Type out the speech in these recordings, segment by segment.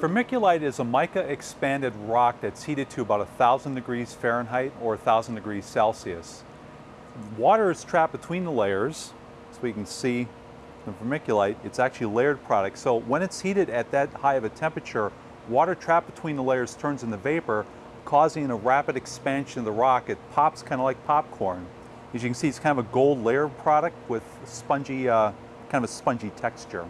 Vermiculite is a mica expanded rock that's heated to about 1,000 degrees Fahrenheit or 1,000 degrees Celsius. Water is trapped between the layers, so we can see the vermiculite, it's actually layered product. So when it's heated at that high of a temperature, water trapped between the layers turns into vapor, causing a rapid expansion of the rock. It pops kind of like popcorn. As you can see, it's kind of a gold layered product with spongy, uh, kind of a spongy texture.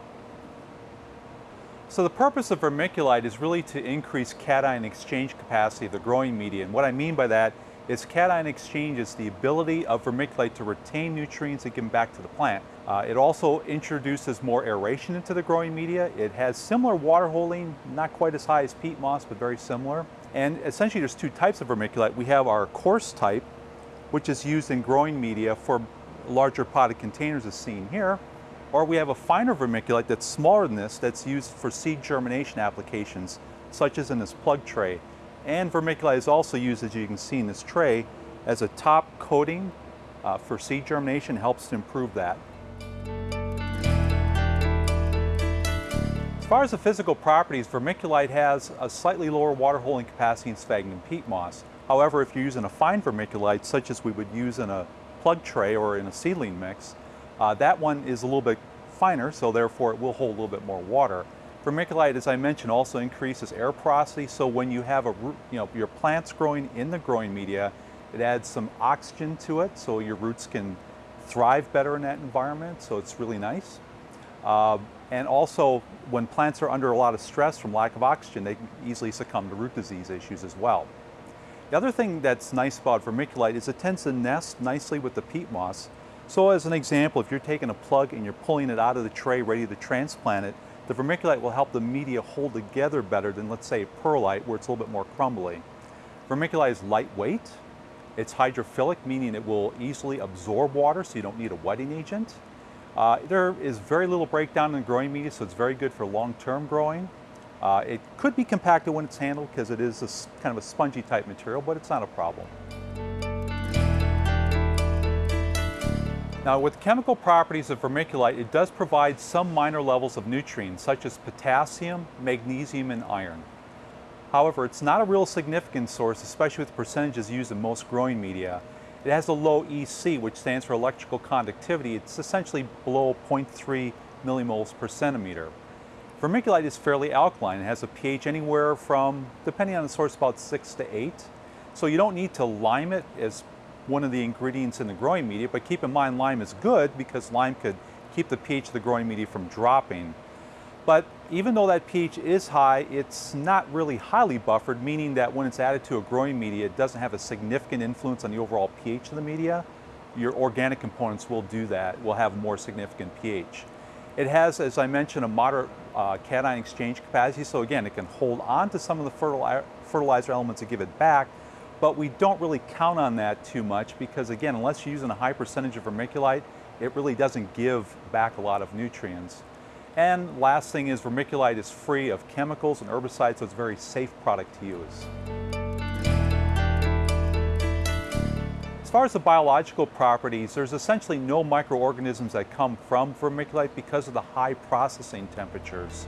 So the purpose of vermiculite is really to increase cation exchange capacity of the growing media. And what I mean by that is cation exchange is the ability of vermiculite to retain nutrients and give them back to the plant. Uh, it also introduces more aeration into the growing media. It has similar water holding, not quite as high as peat moss, but very similar. And essentially there's two types of vermiculite. We have our coarse type, which is used in growing media for larger potted containers as seen here. Or we have a finer vermiculite that's smaller than this that's used for seed germination applications, such as in this plug tray. And vermiculite is also used, as you can see in this tray, as a top coating uh, for seed germination, helps to improve that. As far as the physical properties, vermiculite has a slightly lower water holding capacity than sphagnum peat moss. However, if you're using a fine vermiculite, such as we would use in a plug tray or in a seedling mix, uh, that one is a little bit finer, so therefore it will hold a little bit more water. Vermiculite, as I mentioned, also increases air porosity, so when you have a you know, your plants growing in the growing media, it adds some oxygen to it, so your roots can thrive better in that environment, so it's really nice. Uh, and also, when plants are under a lot of stress from lack of oxygen, they can easily succumb to root disease issues as well. The other thing that's nice about vermiculite is it tends to nest nicely with the peat moss, so as an example, if you're taking a plug and you're pulling it out of the tray ready to transplant it, the vermiculite will help the media hold together better than let's say perlite where it's a little bit more crumbly. Vermiculite is lightweight, it's hydrophilic, meaning it will easily absorb water so you don't need a wetting agent. Uh, there is very little breakdown in the growing media, so it's very good for long-term growing. Uh, it could be compacted when it's handled because it is a, kind of a spongy type material, but it's not a problem. Now with chemical properties of vermiculite, it does provide some minor levels of nutrients such as potassium, magnesium, and iron. However, it's not a real significant source, especially with percentages used in most growing media. It has a low EC, which stands for electrical conductivity. It's essentially below 0.3 millimhos per centimeter. Vermiculite is fairly alkaline. It has a pH anywhere from, depending on the source, about 6 to 8. So you don't need to lime it as one of the ingredients in the growing media, but keep in mind lime is good because lime could keep the pH of the growing media from dropping. But even though that pH is high, it's not really highly buffered, meaning that when it's added to a growing media, it doesn't have a significant influence on the overall pH of the media. Your organic components will do that, will have more significant pH. It has, as I mentioned, a moderate uh, cation exchange capacity, so again, it can hold on to some of the fertilizer elements and give it back, but we don't really count on that too much because again, unless you're using a high percentage of vermiculite, it really doesn't give back a lot of nutrients. And last thing is vermiculite is free of chemicals and herbicides, so it's a very safe product to use. As far as the biological properties, there's essentially no microorganisms that come from vermiculite because of the high processing temperatures.